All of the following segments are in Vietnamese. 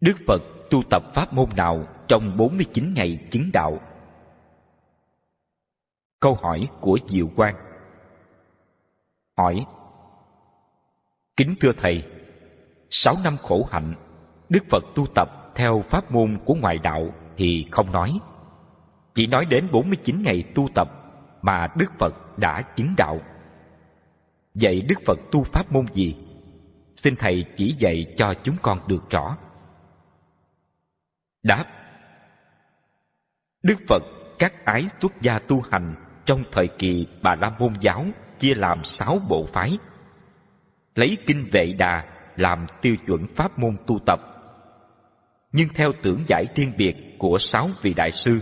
Đức Phật tu tập pháp môn nào trong 49 ngày chứng đạo? Câu hỏi của Diệu Quang Hỏi Kính thưa Thầy, sáu năm khổ hạnh, Đức Phật tu tập theo pháp môn của ngoại đạo thì không nói. Chỉ nói đến 49 ngày tu tập mà Đức Phật đã chứng đạo. Vậy Đức Phật tu pháp môn gì? Xin Thầy chỉ dạy cho chúng con được rõ. Đáp Đức Phật, các ái xuất gia tu hành, trong thời kỳ Bà La Môn giáo, chia làm sáu bộ phái. Lấy kinh Vệ Đà làm tiêu chuẩn pháp môn tu tập. Nhưng theo tưởng giải riêng biệt của sáu vị đại sư,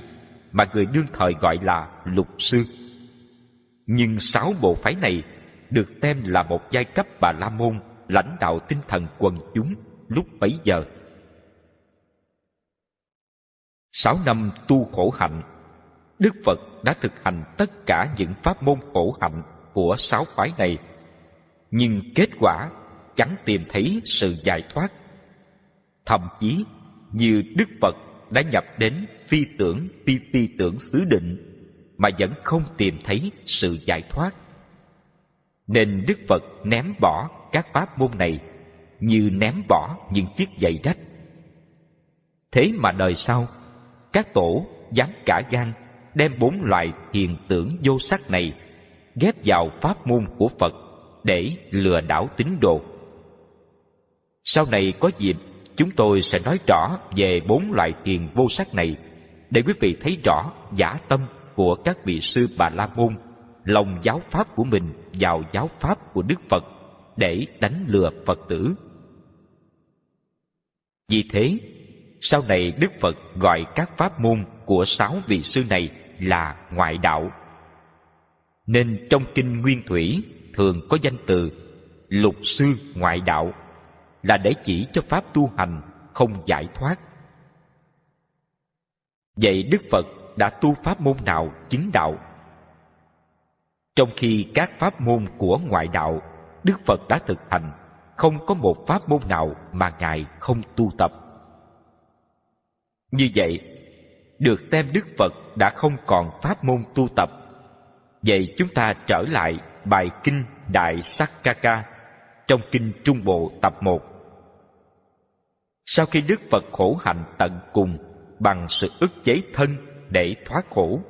mà người đương thời gọi là lục sư. Nhưng sáu bộ phái này được xem là một giai cấp Bà La Môn lãnh đạo tinh thần quần chúng lúc bấy giờ. Sáu năm tu khổ hạnh, Đức Phật đã thực hành tất cả những pháp môn khổ hạnh của sáu phái này, nhưng kết quả chẳng tìm thấy sự giải thoát. Thậm chí như Đức Phật đã nhập đến phi tưởng phi phi tưởng xứ định mà vẫn không tìm thấy sự giải thoát. Nên Đức Phật ném bỏ các pháp môn này như ném bỏ những chiếc giày rách. Thế mà đời sau, các tổ dám cả gan đem bốn loại thiền tưởng vô sắc này ghép vào pháp môn của Phật để lừa đảo tín đồ. Sau này có dịp, chúng tôi sẽ nói rõ về bốn loại thiền vô sắc này để quý vị thấy rõ giả tâm của các vị sư Bà La Môn, lòng giáo pháp của mình vào giáo pháp của Đức Phật để đánh lừa Phật tử. Vì thế, sau này Đức Phật gọi các pháp môn của sáu vị sư này là ngoại đạo. Nên trong kinh Nguyên Thủy thường có danh từ lục sư ngoại đạo là để chỉ cho pháp tu hành không giải thoát. Vậy Đức Phật đã tu pháp môn nào chứng đạo? Trong khi các pháp môn của ngoại đạo Đức Phật đã thực hành, không có một pháp môn nào mà Ngài không tu tập. Như vậy, được xem Đức Phật đã không còn pháp môn tu tập. Vậy chúng ta trở lại bài kinh Đại Sắc Kaka trong kinh Trung Bộ tập 1. Sau khi Đức Phật khổ hạnh tận cùng bằng sự ức chế thân để thoát khổ,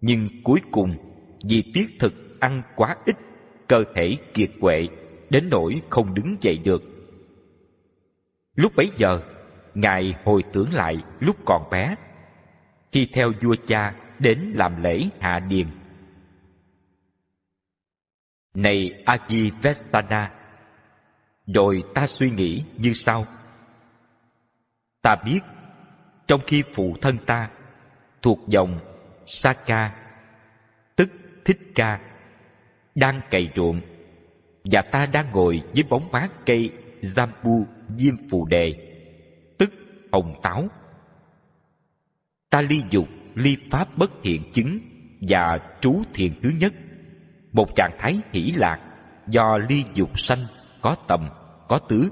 nhưng cuối cùng vì tiết thực ăn quá ít, cơ thể kiệt quệ đến nỗi không đứng dậy được. Lúc bấy giờ, Ngài hồi tưởng lại lúc còn bé, khi theo vua cha đến làm lễ hạ điền. Này Agivestana, rồi ta suy nghĩ như sau. Ta biết, trong khi phụ thân ta thuộc dòng Saka, tức Thích Ca, đang cày ruộng, và ta đang ngồi dưới bóng mát cây Jambu Diêm Phù Đề, ông hồng táo. Ta ly dục, ly pháp bất thiện chứng và trú thiện thứ nhất, một trạng thái hỷ lạc do ly dục sanh có tầm, có tứ.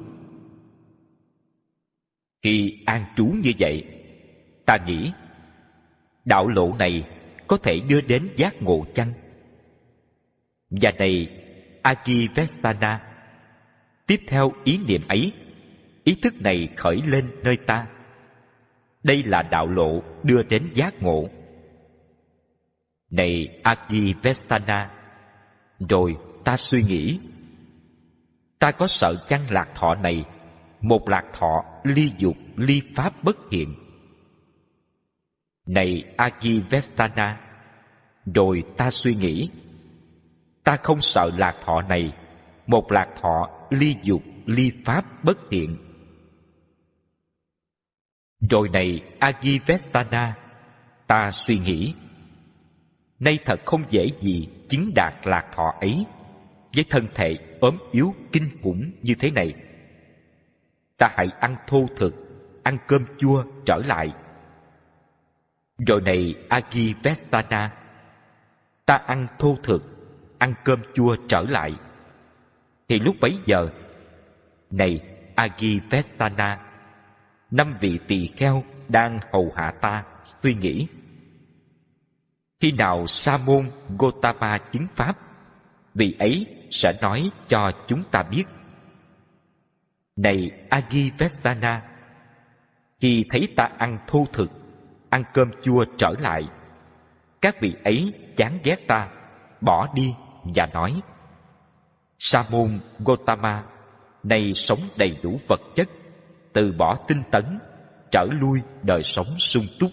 Khi an trú như vậy, ta nghĩ đạo lộ này có thể đưa đến giác ngộ chăng? Và này Akivestana, tiếp theo ý niệm ấy, ý thức này khởi lên nơi ta. Đây là đạo lộ đưa đến giác ngộ. Này Agivestana, rồi ta suy nghĩ, ta có sợ chăng lạc thọ này, một lạc thọ ly dục ly pháp bất hiện. Này Agivestana, rồi ta suy nghĩ, ta không sợ lạc thọ này, một lạc thọ ly dục, ly pháp bất thiện. Rồi này Agivestana, ta suy nghĩ, nay thật không dễ gì chứng đạt lạc thọ ấy với thân thể ốm yếu kinh khủng như thế này. Ta hãy ăn thô thực, ăn cơm chua trở lại. Rồi này Agivestana, ta ăn thô thực, ăn cơm chua trở lại thì lúc bấy giờ này Agivestana năm vị tỳ kheo đang hầu hạ ta, suy nghĩ. Khi nào sa môn gotama chứng pháp, vị ấy sẽ nói cho chúng ta biết. Này agivestana khi thấy ta ăn thô thực, ăn cơm chua trở lại, các vị ấy chán ghét ta, bỏ đi và nói sa môn gotama nay sống đầy đủ vật chất từ bỏ tinh tấn, trở lui đời sống sung túc.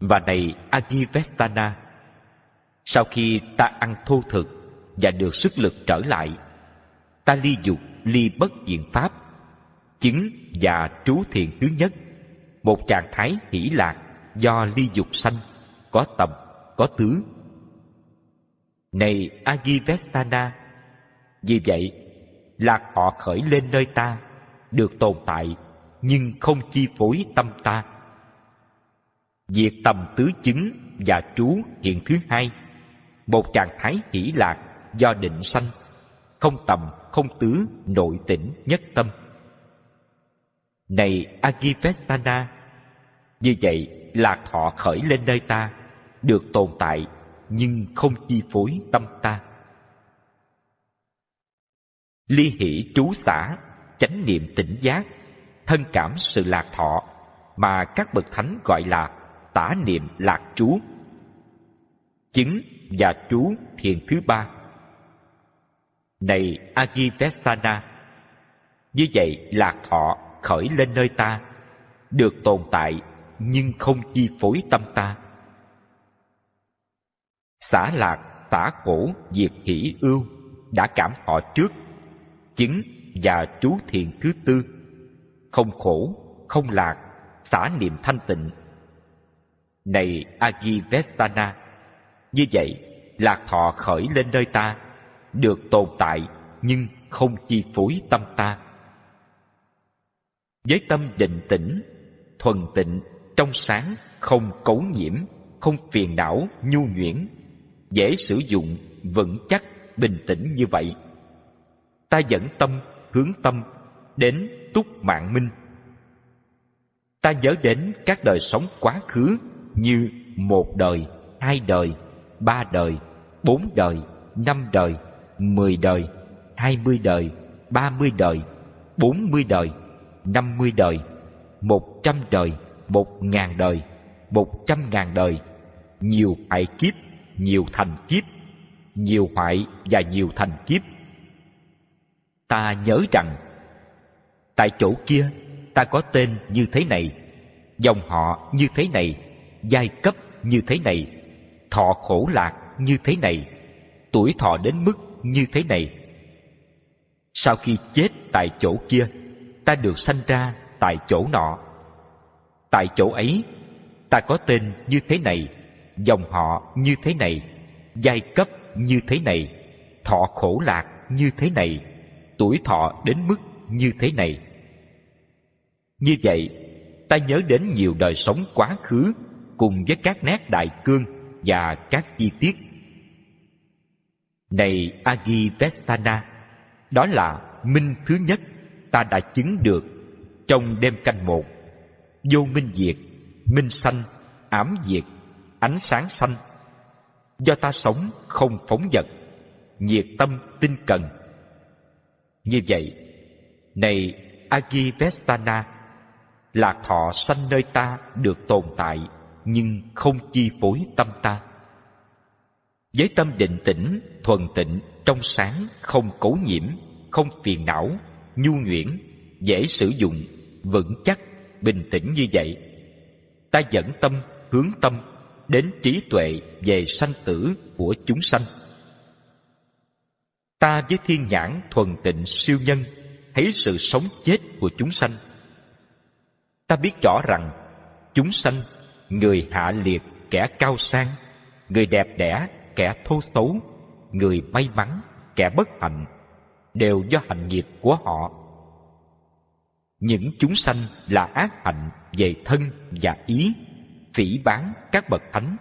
Và này agivestana, sau khi ta ăn thô thực và được sức lực trở lại, ta ly dục, ly bất diện pháp, chứng và trú thiền thứ nhất, một trạng thái hỷ lạc do ly dục sanh, có tầm, có tứ. Này agivestana, vì vậy, lạc họ khởi lên nơi ta được tồn tại, nhưng không chi phối tâm ta. Việc tầm tứ chứng và trú hiện thứ hai, một trạng thái hỷ lạc do định sanh, không tầm, không tứ, nội tỉnh nhất tâm. Này agivestana, như vậy lạc thọ khởi lên nơi ta, được tồn tại nhưng không chi phối tâm ta. Ly hỷ trú xã chánh niệm tỉnh giác, thân cảm sự lạc thọ mà các bậc thánh gọi là tả niệm lạc chú chứng và chú thiền thứ ba. Này agivestana như vậy lạc thọ khởi lên nơi ta, được tồn tại nhưng không chi phối tâm ta. Xả lạc tả cổ diệt hỷ ưu đã cảm họ trước chứng và chú thiền thứ tư. Không khổ, không lạc, xả niệm thanh tịnh. Này agivestana như vậy lạc thọ khởi lên nơi ta, được tồn tại nhưng không chi phối tâm ta. Với tâm định tĩnh, thuần tịnh, trong sáng, không cấu nhiễm, không phiền não, nhu nhuyễn, dễ sử dụng, vững chắc, bình tĩnh như vậy. Ta dẫn tâm hướng tâm đến túc mạng minh. Ta nhớ đến các đời sống quá khứ như một đời, hai đời, ba đời, bốn đời, năm đời, mười đời, hai mươi đời, ba mươi đời, bốn mươi đời, năm mươi đời, một trăm đời, một ngàn đời, một trăm ngàn đời. Nhiều hại kiếp, nhiều thành kiếp, nhiều hoại và nhiều thành kiếp ta nhớ rằng, tại chỗ kia ta có tên như thế này, dòng họ như thế này, giai cấp như thế này, thọ khổ lạc như thế này, tuổi thọ đến mức như thế này. Sau khi chết tại chỗ kia, ta được sanh ra tại chỗ nọ. Tại chỗ ấy, ta có tên như thế này, dòng họ như thế này, giai cấp như thế này, thọ khổ lạc như thế này tuổi thọ đến mức như thế này. Như vậy, ta nhớ đến nhiều đời sống quá khứ cùng với các nét đại cương và các chi tiết. Này agivestana đó là minh thứ nhất ta đã chứng được trong đêm canh một. Vô minh diệt, minh sanh, ám diệt, ánh sáng sanh. Do ta sống không phóng vật, nhiệt tâm tinh cần như vậy, này agivestana lạc thọ sanh nơi ta được tồn tại, nhưng không chi phối tâm ta. Với tâm định tĩnh, thuần tịnh, trong sáng, không cấu nhiễm, không phiền não, nhu nhuyễn, dễ sử dụng, vững chắc, bình tĩnh như vậy, ta dẫn tâm, hướng tâm đến trí tuệ về sanh tử của chúng sanh ta với thiên nhãn thuần tịnh siêu nhân, thấy sự sống chết của chúng sanh. Ta biết rõ rằng, chúng sanh, người hạ liệt, kẻ cao sang, người đẹp đẽ, kẻ thô xấu, người may mắn, kẻ bất hạnh, đều do hành nghiệp của họ. Những chúng sanh là ác hạnh về thân và ý, phỉ bán các bậc thánh,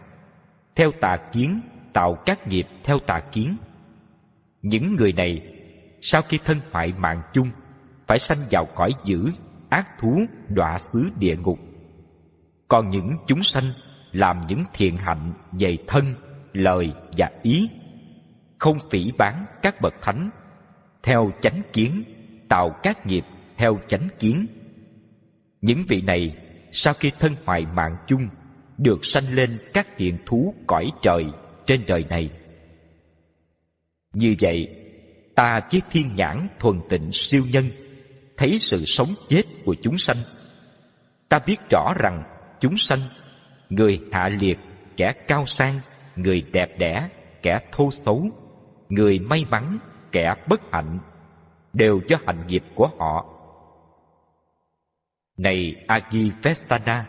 theo tà kiến, tạo các nghiệp theo tà kiến những người này sau khi thân hoại mạng chung phải sanh vào cõi dữ ác thú đọa xứ địa ngục. Còn những chúng sanh làm những thiện hạnh về thân, lời và ý, không phỉ bán các bậc thánh, theo chánh kiến, tạo các nghiệp theo chánh kiến. Những vị này sau khi thân hoại mạng chung được sanh lên các hiện thú cõi trời trên đời này. Như vậy, ta chiếc thiên nhãn thuần tịnh siêu nhân thấy sự sống chết của chúng sanh. Ta biết rõ rằng chúng sanh, người hạ liệt, kẻ cao sang, người đẹp đẽ, kẻ thô xấu, người may mắn, kẻ bất hạnh, đều do hạnh nghiệp của họ. Này Agivestana,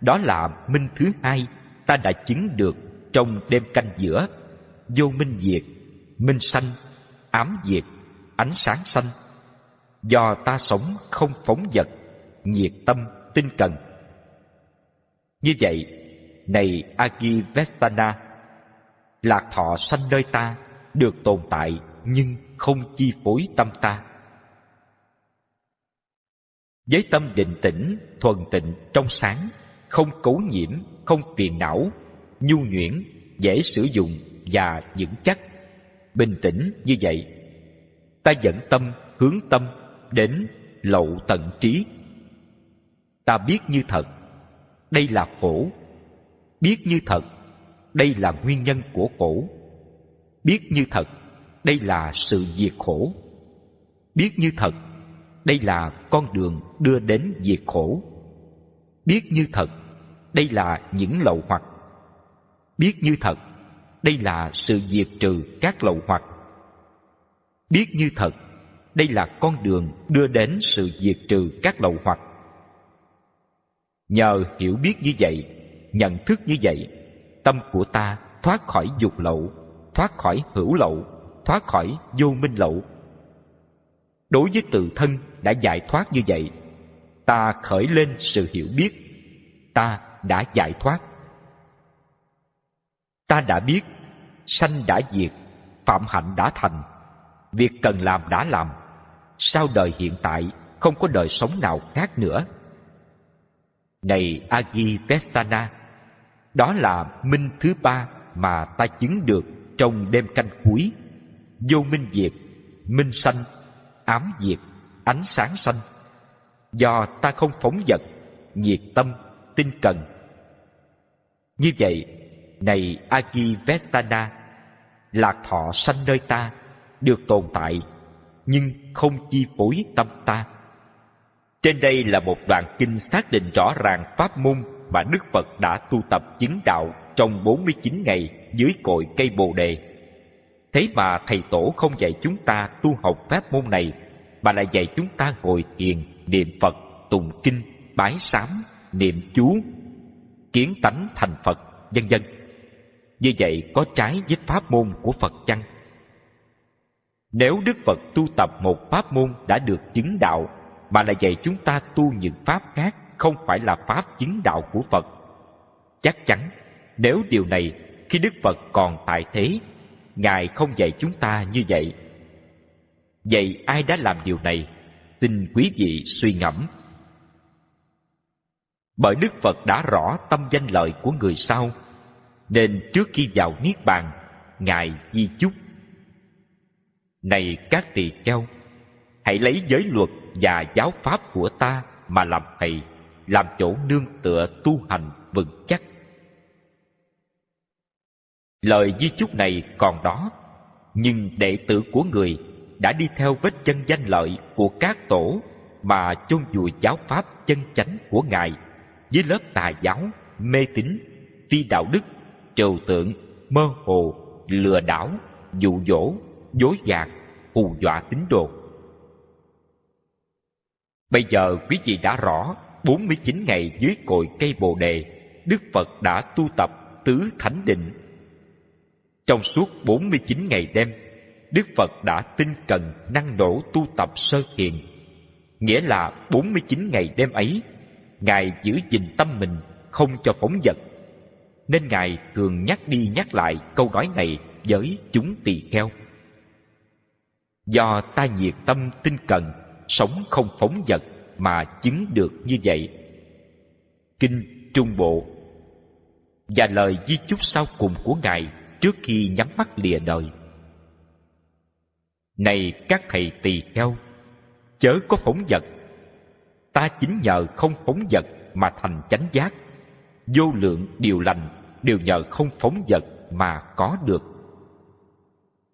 đó là minh thứ hai ta đã chứng được trong đêm canh giữa, vô minh diệt, minh sanh, ám diệt, ánh sáng sanh. Do ta sống không phóng vật, nhiệt tâm, tinh cần. Như vậy, này Agivestana, lạc thọ sanh nơi ta được tồn tại nhưng không chi phối tâm ta. Với tâm định tĩnh, thuần tịnh, trong sáng, không cấu nhiễm, không phiền não, nhu nhuyễn, dễ sử dụng và vững chắc. Bình tĩnh như vậy, ta dẫn tâm, hướng tâm đến lậu tận trí. Ta biết như thật, đây là khổ. Biết như thật, đây là nguyên nhân của khổ. Biết như thật, đây là sự diệt khổ. Biết như thật, đây là con đường đưa đến diệt khổ. Biết như thật, đây là những lậu hoặc. Biết như thật, đây là sự diệt trừ các lậu hoặc. Biết như thật, đây là con đường đưa đến sự diệt trừ các lậu hoặc. Nhờ hiểu biết như vậy, nhận thức như vậy, tâm của ta thoát khỏi dục lậu, thoát khỏi hữu lậu, thoát khỏi vô minh lậu. Đối với tự thân đã giải thoát như vậy, ta khởi lên sự hiểu biết, ta đã giải thoát. Ta đã biết, sanh đã diệt, phạm hạnh đã thành, việc cần làm đã làm, sau đời hiện tại không có đời sống nào khác nữa. Này Agi Vestana, đó là minh thứ ba mà ta chứng được trong đêm canh cuối. Vô minh diệt, minh sanh, ám diệt, ánh sáng sanh. Do ta không phóng vật, nhiệt tâm, tinh cần. Như vậy, này Agivestana, lạc thọ sanh nơi ta, được tồn tại, nhưng không chi phối tâm ta. Trên đây là một đoạn kinh xác định rõ ràng pháp môn mà Đức Phật đã tu tập chứng đạo trong 49 ngày dưới cội cây Bồ đề. Thế mà thầy tổ không dạy chúng ta tu học pháp môn này, mà lại dạy chúng ta ngồi thiền, niệm Phật, tụng kinh, bái sám, niệm chú, kiến tánh thành Phật, vân vân. Như vậy có trái với pháp môn của Phật chăng? Nếu Đức Phật tu tập một pháp môn đã được chứng đạo mà lại dạy chúng ta tu những pháp khác không phải là pháp chứng đạo của Phật. Chắc chắn, nếu điều này khi Đức Phật còn tại thế, Ngài không dạy chúng ta như vậy. Vậy ai đã làm điều này? Xin quý vị suy ngẫm. Bởi Đức Phật đã rõ tâm danh lợi của người sau, nên trước khi vào Niết Bàn, Ngài di chúc. Này các tỳ kheo, hãy lấy giới luật và giáo pháp của ta mà làm thầy làm chỗ nương tựa tu hành vững chắc. Lời di chúc này còn đó, nhưng đệ tử của người đã đi theo vết chân danh lợi của các tổ mà chôn vùi giáo pháp chân chánh của Ngài với lớp tà giáo, mê tín, phi đạo đức, trừu tượng, mơ hồ, lừa đảo, dụ dỗ, dối gạt, hù dọa tín đồ. Bây giờ quý vị đã rõ 49 ngày dưới cội cây Bồ đề, Đức Phật đã tu tập tứ thánh định. Trong suốt 49 ngày đêm, Đức Phật đã tinh cần năng nổ tu tập sơ thiền. Nghĩa là 49 ngày đêm ấy, Ngài giữ gìn tâm mình không cho phóng vật. Nên Ngài thường nhắc đi nhắc lại câu nói này với chúng tỳ kheo. Do ta nhiệt tâm tinh cần, sống không phóng vật, mà chứng được như vậy. Kinh Trung Bộ và lời di chúc sau cùng của Ngài trước khi nhắm mắt lìa đời. Này các thầy tỳ kheo, chớ có phóng vật. Ta chính nhờ không phóng vật mà thành chánh giác. Vô lượng điều lành đều nhờ không phóng vật mà có được.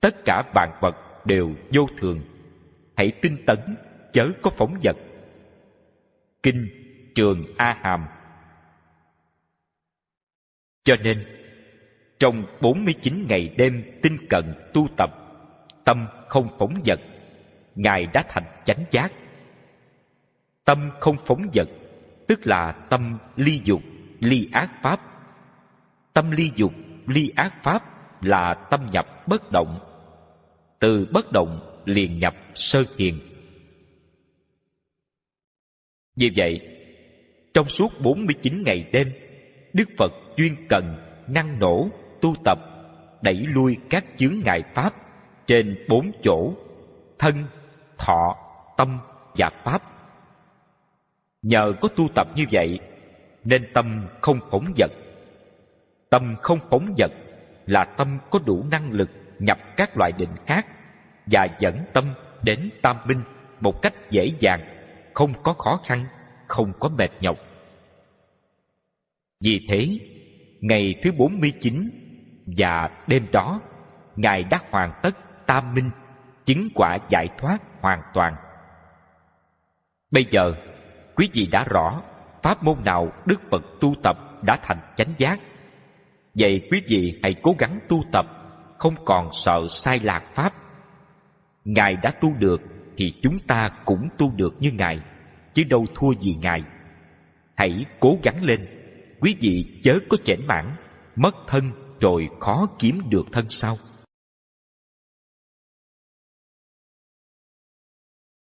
Tất cả vạn vật đều vô thường. Hãy tinh tấn, chớ có phóng vật. Kinh Trường A Hàm Cho nên, trong 49 ngày đêm tinh cần tu tập, tâm không phóng vật, Ngài đã thành chánh giác. Tâm không phóng vật, tức là tâm ly dục, ly ác pháp. Tâm ly dục, ly ác pháp là tâm nhập bất động. Từ bất động liền nhập sơ thiền. Vì vậy, trong suốt 49 ngày đêm, Đức Phật chuyên cần, năng nổ, tu tập, đẩy lui các chướng ngại pháp trên bốn chỗ, thân, thọ, tâm và pháp. Nhờ có tu tập như vậy, nên tâm không phóng vật. Tâm không phóng vật là tâm có đủ năng lực nhập các loại định khác và dẫn tâm đến tam minh một cách dễ dàng, không có khó khăn, không có mệt nhọc. Vì thế, ngày thứ 49 và đêm đó, Ngài đã hoàn tất tam minh, chứng quả giải thoát hoàn toàn. Bây giờ, quý vị đã rõ pháp môn nào Đức Phật tu tập đã thành chánh giác. Vậy quý vị hãy cố gắng tu tập, không còn sợ sai lạc pháp. Ngài đã tu được thì chúng ta cũng tu được như Ngài, chứ đâu thua gì Ngài. Hãy cố gắng lên, quý vị chớ có chểnh mãn, mất thân rồi khó kiếm được thân sau.